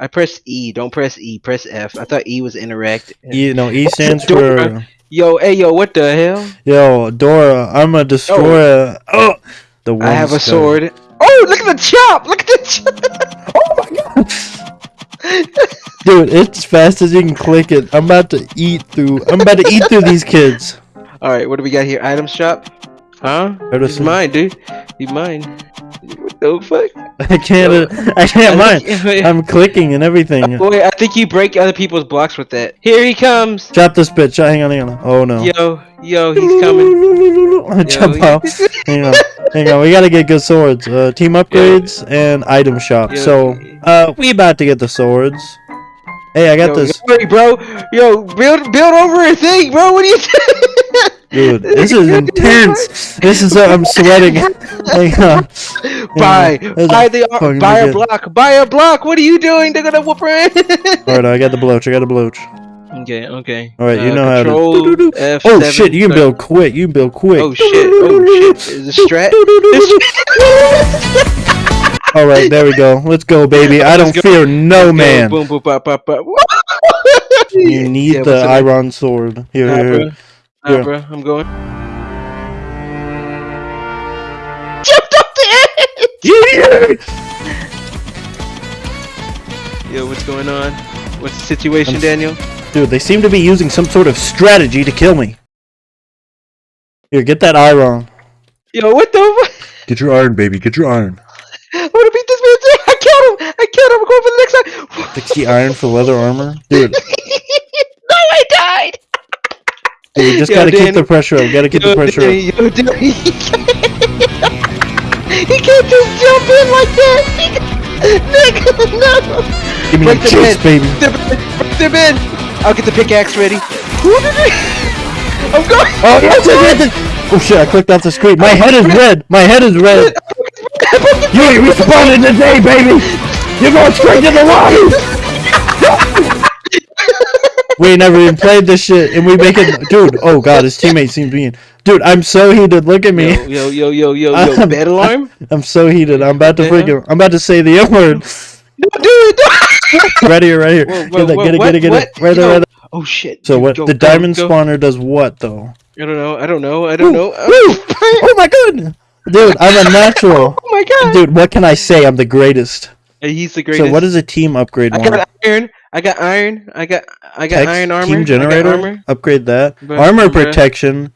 I pressed E. Don't press E. Press F. I thought E was interact. You know, E What's oh, stands the for Yo, hey, yo, what the hell? yo Dora. I'm a destroyer. Oh, oh! the one I have a sword. Oh, look at the chop! Look at the chop! Oh my god, dude! It's fast as you can click it. I'm about to eat through. I'm about to eat through these kids. All right, what do we got here? Item shop. Huh? He's Edison. mine, dude. He's mine. What the fuck? I can't. I can't mind. I'm clicking and everything. Wait, I think you break other people's blocks with that. Here he comes. Drop this bitch. Hang on, hang on. Oh no. Yo, yo, he's coming. Jump Yo, out. Hang on, hang on. We gotta get good swords. Uh, team upgrades and item shop. Yo. So, uh, we about to get the swords. Hey, I got Yo, this, Wait, bro. Yo, build, build over a thing, bro. What are you doing? Dude. This is intense. This is. Uh, I'm sweating. Hang on. buy, There's buy the, fucking buy a good- block, buy a block. What are you doing? They're gonna whoop her in. All right, I got the bloach. I got the bloach. okay, okay. All right, you Uh, know how to. Oh F7, shit! You can build quick. You can build quick. Oh shit! Oh shit! Is it strat? All right, there we go. Let's go, baby. I don't fear no Go, man. Boom, boom, pop, pop, pop. You need Yeah, the what's it like? iron sword. Here, Nah, here, bro. here. Nah, Yeah. bro. I'm going. Jumped up the edge. Yo, what's going on? What's the situation, I'm- Daniel? Dude, they seem to be using some sort of strategy to kill me. Here, get that iron. Yo, what the? Fuck? Get your iron, baby. Get your iron. I want to beat this man. too. I killed him. I killed him. I'm going for the next one. 60 iron for leather armor? Dude, no, I died. dude we just Yo, gotta keep the pressure up. Gotta keep the pressure Danny, up. yo, Danny. he can't just jump in like that. Nigga, no. Give me Break the bed. baby. Break the bed. I'll get the pickaxe ready. I'm going. Oh, yes, yes, yes. Oh shit, I clicked off the screen. My head is red. My head is red. You ain't responding today, baby. You're going straight to the lobby. We never even played this shit, and we make it, dude. Oh god, his teammate seems mean. Dude, I'm so heated. Look at me. Yo, yo, yo, yo, yo, yo. Bed alarm? I'm so heated. I'm about to freaking. I'm about to say the N word. Do it. Right here, right here. Whoa, Get whoa, it, whoa, get it, what, get it, get what? it. Right there, right there. Oh shit. So Dude, what? go, the go, diamond go. spawner does what though? I don't know. I don't know. I don't know. Woo! Oh my god, dude, I'm a natural. Oh my god. Dude, what can I say? I'm the greatest. He's the greatest. So what is a team upgrade I got iron. I got iron. I got I got Text, iron armor. Team generator. armor. Upgrade that. Bruh, armor bruh. protection.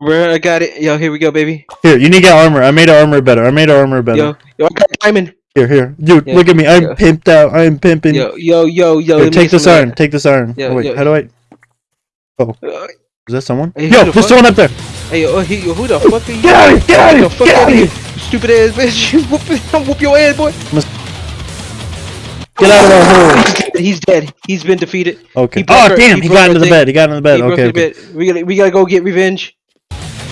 Bro, I got it. Yo, here we go, baby. Here, you need to get armor. I made our armor better. I made our armor better. Yo, yo, I got diamond. Here, here, dude. Yeah, look at me. I'm yeah. pimped out. I'm pimping. Yo, yo, yo, yo. Here, take this iron. Take this iron. Yeah, oh, wait, how do I? that. Uh, Is that someone? Hey, Yo, there's someone up there. Hey, yo, oh, he, yo, who the fuck are you? Get out of here! Get out of here! Get out of here! stupid ass bitch! Whoop, whoop your ass, boy. Get out of our hole. He's dead. He's been defeated. Okay. He Oh her- damn! he He got into the thing. bed. He got into the bed. he Okay. the okay. bed. We gotta, we gotta go get revenge.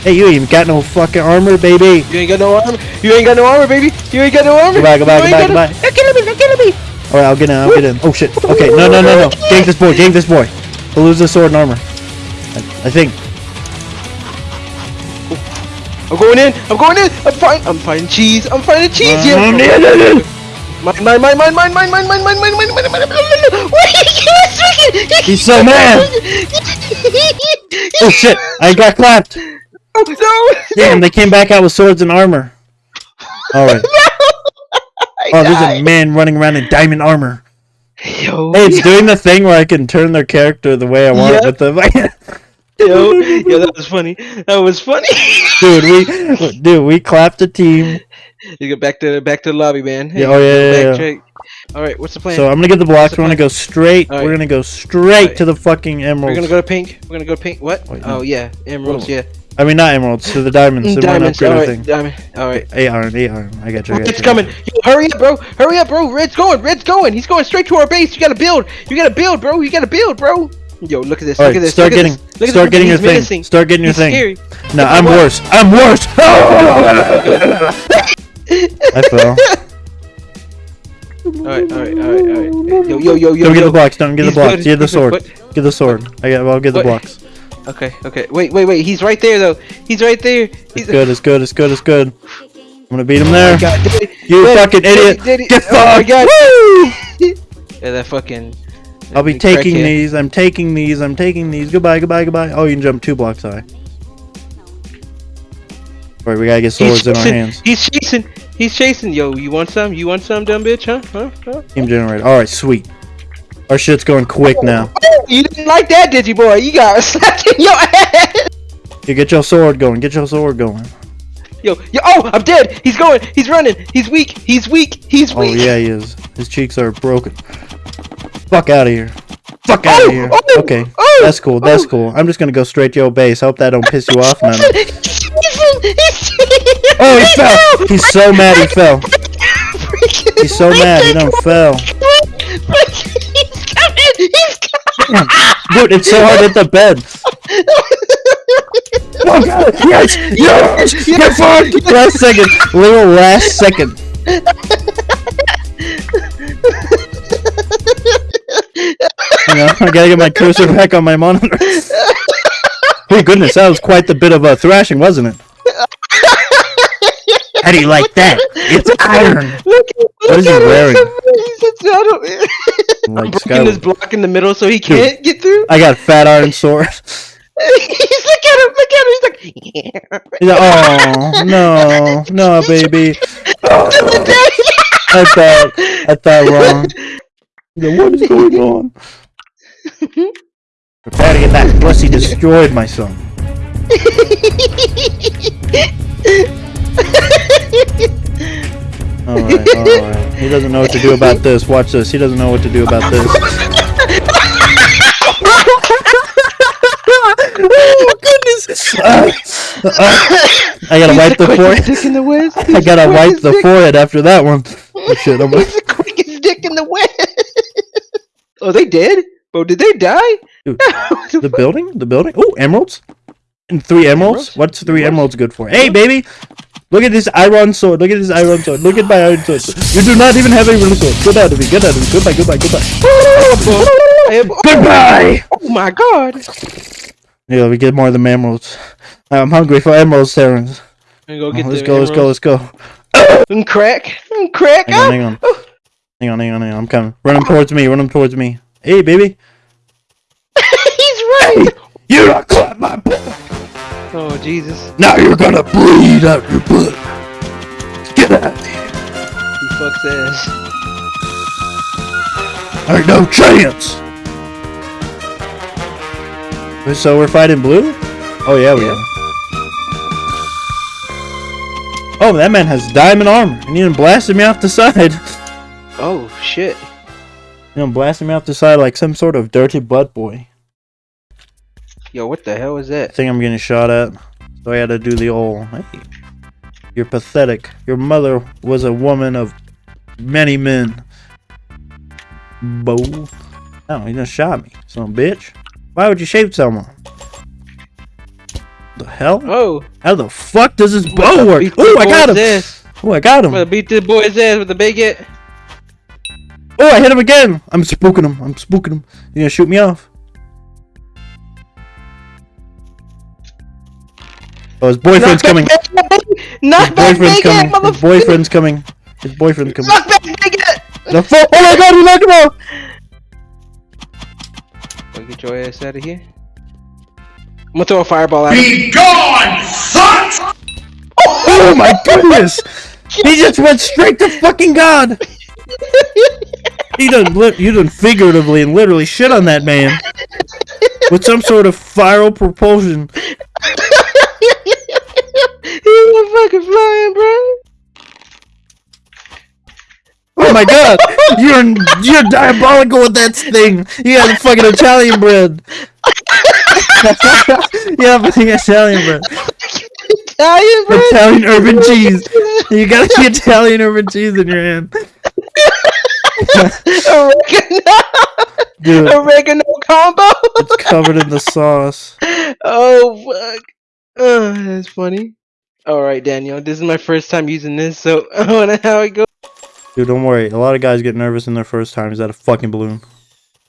Hey, you ain't got no fucking armor, baby. You ain't got no armor. You ain't got no armor, baby. You ain't got no armor. Goodbye, goodbye, goodbye, goodbye. No... They're killing me. They're killing me. All right, I'll get in. I'll get in. Oh shit. Okay. No, no, no, no. Gank this boy. Gank this boy. He'll lose his sword and armor. I, I think. I'm going in. I'm going in. I'm fighting. I'm fighting cheese. I'm fighting cheese. Yeah. Mm-hmm. Mine, mine, mine, mine, mine, mine, mine, mine, mine, mine, mine, mine, mine, mine. Wait, yes, freaking- He's so mad. Oh shit! I got clapped. Oh, no. Damn, they came back out with swords and armor. All right. I Oh, there's a man running around in diamond armor. Yo, Hey, it's doing the thing where I can turn their character the way I want Yep. with the. yo, yo, that was funny. That was funny. dude, we, dude, we clapped a team. You go back to back to the lobby, man. Hey, Yeah, oh, yeah, yeah, backtrack. All right, what's the plan? So I'm gonna get the blocks. We're gonna go straight. Alright. We're gonna go straight Alright. to the fucking emeralds. We're gonna go to pink. We're gonna go to pink. What? Wait, no. oh yeah, emeralds. Yeah, I mean, not emeralds. To the diamonds. So diamonds. All right, thing. diamond. All right. Eight iron. Eight iron. I got you. I got Red's you. coming. Yo, hurry up, bro. Hurry up, bro. Red's going. Red's going. He's going straight to our base. You gotta build. You gotta build, bro. You gotta build, bro. Yo, look at this. All look right, at this. start look getting, this. Look at start this. getting your thing. Start getting your He's thing. scary. No, I'm worse. I'm worse. I fell. All right, all right, all right, all right. Yo, yo, yo, yo. Don't get yo. the blocks. Don't get the He's blocks. good. Get the He's good. sword. Get the sword. I got. I'll get the blocks. Okay, okay. Wait, wait, wait. He's right there, though. He's right there. He's It's good. It's good. It's good. It's good. I'm gonna beat him Oh there. my God, Daddy, You Daddy, fucking Daddy, idiot. Daddy. Get Oh my fucked. God. Woo! Yeah, that fucking. I'll be taking crackhead. these. I'm taking these. I'm taking these. Goodbye, goodbye, goodbye. Oh, you can jump two blocks high. Alright, we gotta get swords He's in our chasing, hands. He's chasing. He's chasing. Yo, you want some? You want some, dumb bitch? Huh? Huh? huh? Team generator. Alright, sweet. Our shit's going quick oh, now. Oh, you didn't like that, did you, boy? You got slapped in your ass. You get your sword going. Get your sword going. Yo, yo. Oh, I'm dead. He's going. He's running. He's weak. He's weak. He's oh, weak. Oh yeah, he is. His cheeks are broken. Fuck out of here. Fuck out of Oh, here. oh, Okay, oh, that's cool. That's oh. cool. I'm just gonna go straight to your base. Hope that don't piss you off, man. oh, Oh, he fell. He's so mad he fell. He's so mad he don't fell. He's coming. He's coming. Dude, it's so hard to hit the bed. Oh god! Yes! Yes! Get fucked! Last second. Little last second. You know, I gotta get my cursor back on my monitor. Oh goodness, that was quite the bit of a thrashing, wasn't it? How do you like that? It's iron. Look, What is he look at him. wearing? He's a shadow. I'm breaking this block in the middle so he can't get through. I got fat iron sword. He's look at him, look at him. He's like, He's like, oh no, no, baby. Oh, I thought, I thought wrong. He's like, what is going on? Prepare to get that pussy destroyed, my son. Alright, alright. He doesn't know what to do about this. Watch this. He doesn't know what to do about this. oh goodness! Uh, uh, I gotta wipe the forehead. dick in the West. I gotta wipe the dick- forehead after that one. Oh, shit, I'm He's the quickest dick in the West. oh, they did? Bro, did they die? Dude, the building? The building? Oh, emeralds? And three emeralds? Emeralds? What's three Emeralds? emeralds good for? Hey, baby! Look at this iron sword. Look at this iron sword. Look at my iron sword. You do not even have a real sword. Get out of me. Get out of me. Goodbye, goodbye, goodbye. Goodbye! Oh my god. Yeah, we get more of the emeralds. I'm hungry for emeralds, Terrence. I'm gonna go get uh, Let's the go, let's go, let's go. emeralds. And crack. And crack. Hang on, Oh, hang on. oh. Hang on, hang on, hang on. I'm coming. Run him towards me. Run him towards me. Hey, baby. He's running. You Oh, Jesus. Now you're gonna bleed out your butt. Get out of here. He fucks ass. Ain't no chance. So we're fighting blue? Oh yeah, we Yeah. are. Oh, that man has diamond armor, and he done blasted me off the side. Oh, shit. You know, blasting me off the side like some sort of dirty butt boy. Yo, what the hell is that? I think I'm getting shot at. So I had to do the old, hey, you're pathetic. Your mother was a woman of many men. Bo. Oh, he just shot me. Son of a bitch. Why would you shoot someone? The hell? Oh. How the fuck does this bow work? Oh, I got him! ass. Oh, I got him. I'm gonna beat this boy's ass with the baguette. Oh, I hit him again! I'm spooking him. I'm spooking him. You gonna shoot me off? Oh, his boyfriend's coming. Not His boyfriend's baguette, coming. His boyfriend's coming. His boyfriend's coming. Knock back, baguette. The fuck? Oh my god, he knocked him off! Go get your ass out of here. I'm gonna throw a fireball at him. Be gone, son! Oh my goodness! He just went straight to fucking God! He done, li- you done figuratively and literally shit on that man with some sort of viral propulsion. Fucking flying, bro. Oh my god! You're you're diabolical with that thing! You got fucking Italian bread! yeah, fucking Italian bread. Italian, bro. Italian urban cheese. You got the Italian urban cheese in your hand. Oregano. Dude, Oregano combo. it's covered in the sauce. oh fuck. Oh, that's funny. All right, Daniel. This is my first time using this, so I wanna how it goes. Dude, don't worry. A lot of guys get nervous in their first time. Is that a fucking balloon?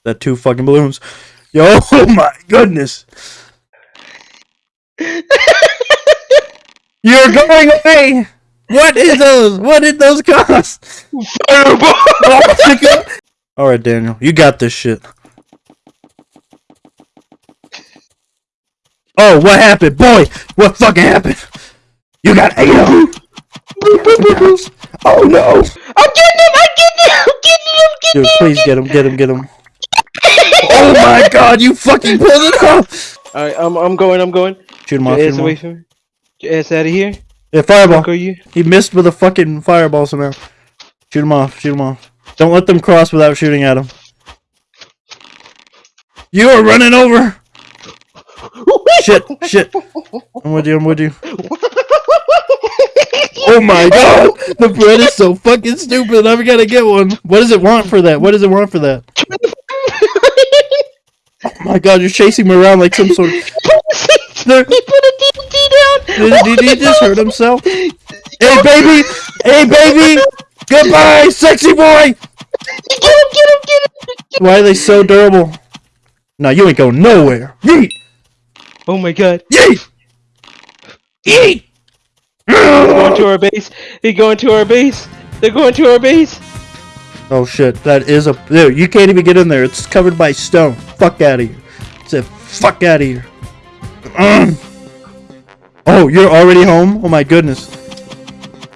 That two fucking balloons? Yo, oh my goodness! You're going away! What is those? What did those cost? Fireball. My god! All right, Daniel, you got this shit. Oh, what happened, boy? What fucking happened? You got ate up. Oh no! I'm getting him! I'm getting him! I'm getting him! I'm getting Dude, him! please get him, get him, get him. Oh my god, you fucking pulled it off! Alright, I'm, I'm going, I'm going. Shoot him Get off, your shoot ass him away off. from me. Get your ass out of here. Yeah, fireball. Are you? He missed with a fucking fireball somehow. Shoot him off, shoot him off. Don't let them cross without shooting at him. You are running over! Shit, shit. I'm with you, I'm with you. Oh my god! The bread is so fucking stupid, I'm gonna get one. What does it want for that? What does it want for that? Oh my god, you're chasing me around like some sort of... There- He put a TNT down! Did, did he just hurt himself? Hey baby! Hey baby! Goodbye, sexy boy! Get him, get him, get him! Why are they so durable? Now you ain't going nowhere. Yeet! Oh my god. Yeet! Yeet! They're going to our base. They're going to our base. They're going to our base. Oh shit, that is a. Dude, you can't even get in there. It's covered by stone. Fuck out of here. Say fuck out of here. Mm. Oh, you're already home? Oh my goodness.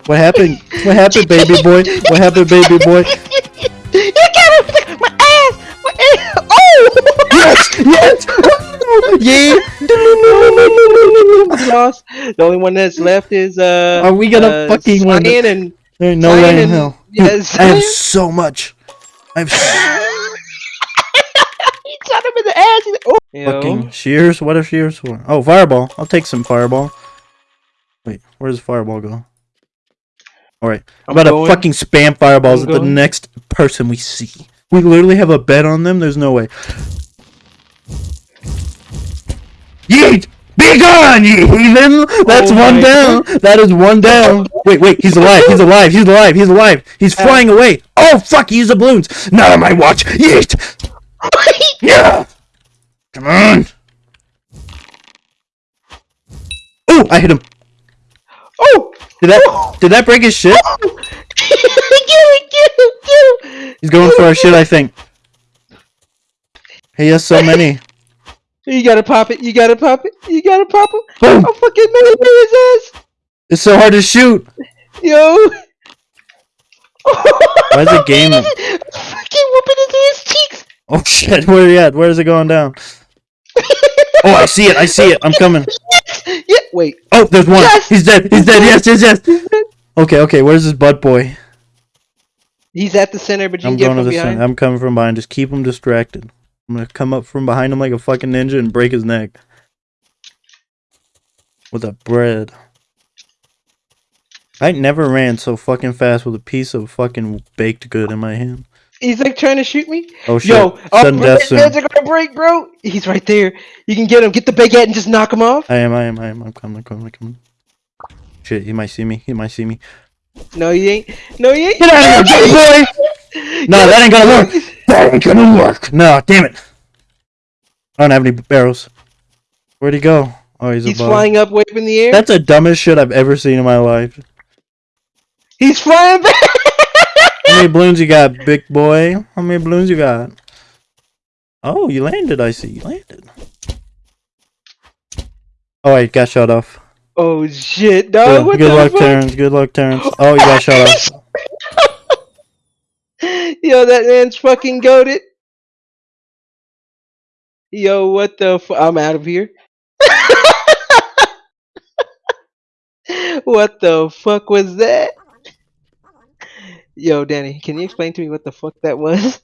What happened? What happened, baby boy? What happened, baby boy? You got him! My ass! My ass! Oh! Yes! Yes! Yeah! Lost. The only one that's left is uh. Are we gonna uh, fucking win Cyan and There ain't no way in hell. yes. I have so much. I have so he shot him in the ass. He's like, oh. Yo. fucking shears. What are shears for? Oh, fireball. I'll take some fireball. Wait, where does fireball go? Alright. I'm I'm about going. to fucking spam fireballs I'm at the next person we see. We literally have a bet on them. There's no way. Yeet! Be gone, ye heathen! That's Oh one down! That is one down! Wait, wait, he's alive, he's alive, he's alive, he's alive! He's flying away! Oh, fuck, he used the balloons! Not on my watch! Yeet! Yeah! Come on! Oh, I hit him! Oh! Did that, oh. did that break his shit? Oh. get him! Get him! Get him! He's going for our shit, I think. He has so many. You gotta pop it. You gotta pop it. You gotta pop it. Boom! I'm fucking mad his ass. It's so hard to shoot! Yo. Why is the game- fucking whooping into his cheeks? Oh shit, where are you at? Where is it going down? Oh, I see it, I see it, I'm coming. Yeah. Wait. Oh, there's one! Yes! He's dead, he's dead, yes, yes, yes! Okay, okay, where's this butt boy? He's at the center, but you I'm can get going to from the behind. center. I'm coming from behind. Just keep him distracted. I'm gonna come up from behind him like a fucking ninja and break his neck. With a bread. I never ran so fucking fast with a piece of fucking baked good in my hand. He's like trying to shoot me. Oh shit. Yo, oh, Sudden death soon. are gonna break, bro. He's right there. You can get him. Get the baguette and just knock him off. I am, I am, I am. I'm coming, I'm coming, I'm coming. Shit, he might see me. He might see me. No, he ain't. No, he ain't. Get out of here, boy! No, that ain't gonna work. That ain't gonna work. No, damn it. I don't have any barrels. Where'd he go? Oh, he's, He's above. flying up, waving in the air. That's the dumbest shit I've ever seen in my life. He's flying back. How many balloons you got, big boy? How many balloons you got? Oh, you landed, I see. You landed. Oh, I got shot off. Oh shit, Good, dog. What good the luck, fuck? Terrence. Good luck, Terrence. Oh, you got shot off. Yo, that man's fucking goaded. Yo, what the fu- I'm out of here. what the fuck was that? Yo, Danny, can you explain to me what the fuck that was?